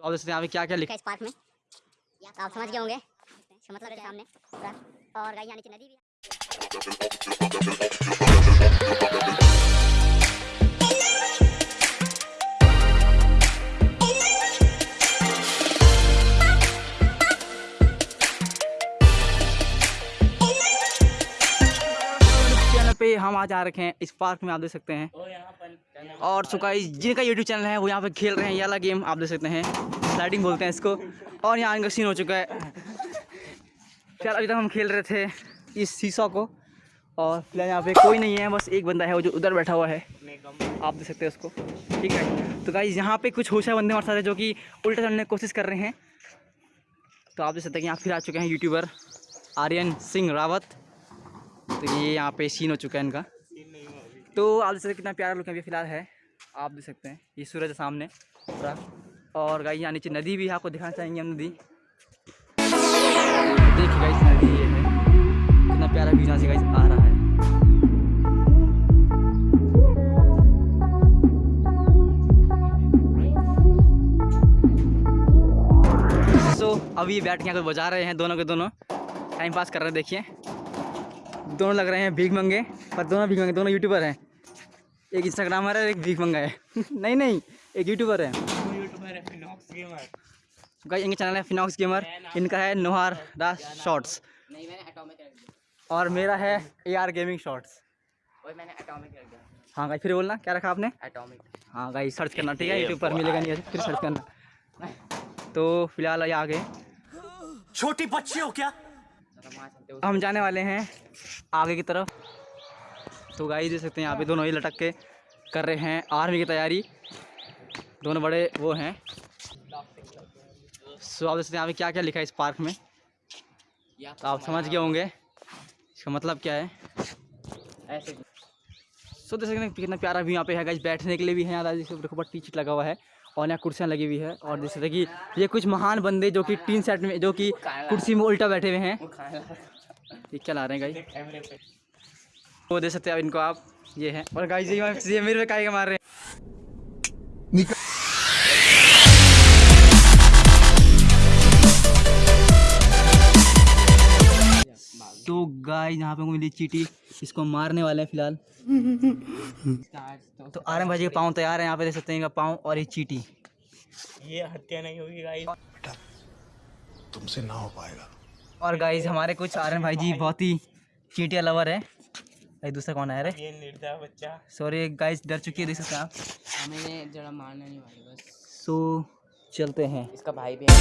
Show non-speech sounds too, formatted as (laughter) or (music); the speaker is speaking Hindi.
तो आप हैं यहाँ क्या क्या लिखा है इस पार्क में? तो आप समझ गए होंगे। मतलब सामने। और गाइस, यहाँ नीचे नदी भी हम आज आ रखे हैं इस पार्क में आप देख सकते हैं। और सो गाइस जिनका यूट्यूब चैनल है वो यहाँ पे खेल रहे हैं ये वाला गेम आप देख सकते हैं। स्लाइडिंग बोलते हैं इसको। और यहाँ इनका सीन हो चुका है। फ़िलहाल अभी तक हम खेल रहे थे इस सीसॉ को। और फ़िलहाल यहाँ पे कोई नहीं है बस एक बंदा है वो जो उधर बैठा हुआ है। आप देख सकते हैं उसको। ठीक है? तो गाइस यहाँ पे कुछ होशा बंदे हमारे साथ है जो कि उल्टा चलने की कोशिश कर रहे हैं। तो आप देख सकते हैं यहाँ फिर आ चुके हैं यूट्यूबर आर्यन सिंह रावत। तो ये यहाँ पे सीन हो चुका है इनका। तो आप देख सकते कितना प्यारा लुक अभी फ़िलहाल है। आप देख सकते हैं, ये सूरज सामने, पूरा। और गाइस यहाँ नीचे नदी भी आपको दिखाना चाहेंगे हम नदी। देखिए गाइस नदी ये है। कितना प्यारा व्यू यहाँ से गाइस आ रहा है। सो अभी बैठ के यहाँ बजा रहे हैं दोनों के दोनों। टाइम पास कर रहे हैं, देखिए। दोनों लग रहे हैं भीख मंगे पर दोनों भीख मंगे दोनों यूट्यूबर हैं। एक इंस्टाग्रामर है एक भीख मंगा है। (laughs) नहीं नहीं एक यूट्यूबर है। गाइस इनका चैनल है फिनॉक्स गेमर इनका है नोहार दास शॉर्ट्स नहीं मैंने एटॉमिक रख दिया और मेरा है ए आर गेमिंग शॉर्ट्स और मैंने एटॉमिक रख दिया हाँ गाइस फिर बोलना क्या रखा आपने? एटॉमिक हाँ गाइस सर्च करना ठीक है? यूट्यूब पर मिलेगा नहीं फिर सर्च करना। तो फ़िलहाल ये आ गए छोटी बच्ची हो क्या? हम जाने वाले हैं आगे की तरफ़। तो गाई देख सकते हैं, यहाँ पे दोनों ही लटक के कर रहे हैं आर्मी की तैयारी। दोनों बड़े वो हैं। सो आप देख सकते हैं, यहाँ पे क्या क्या लिखा है इस पार्क में। तो आप समझ गए होंगे, इसका मतलब क्या है। ऐसे सो देख सकते हैं, कितना प्यारा भी यहाँ पे है गाइस बैठने के लिए भी है, यहाँ देखो देखो बड़ा टीचर लगा हुआ है। और यहाँ कुर्सियाँ लगी हुई है और जैसे कि ये कुछ महान बंदे जो कि टीन सेट में, जो कि कुर्सी में उल्टा बैठे हुए हैं। ये क्या ला रहे हैं गाई वो दे सकते हैं इनको आप, ये है। और गाई जी ये मेरे पे का मार रहे हैं? तो गाइस यहाँ पे मिली चीटी। इसको मारने वाले हैं फ़िलहाल। तो आर्यन भाई के पाँव तैयार है यहाँ पे देख सकते हैं पाँव और ये चीटी। ये हत्या नहीं होगी गाइस तुमसे ना हो पाएगा। और गाइस हमारे कुछ आर्यन भाई जी बहुत ही चीटिया लवर है। भाई दूसरा कौन है? रे ये निर्दय बच्चा। सॉरी गाइस डर चुकी है देख सकते हैं आप। हमें जरा मारना नहीं भाई बस। सो चलते हैं। इसका भाई भी है।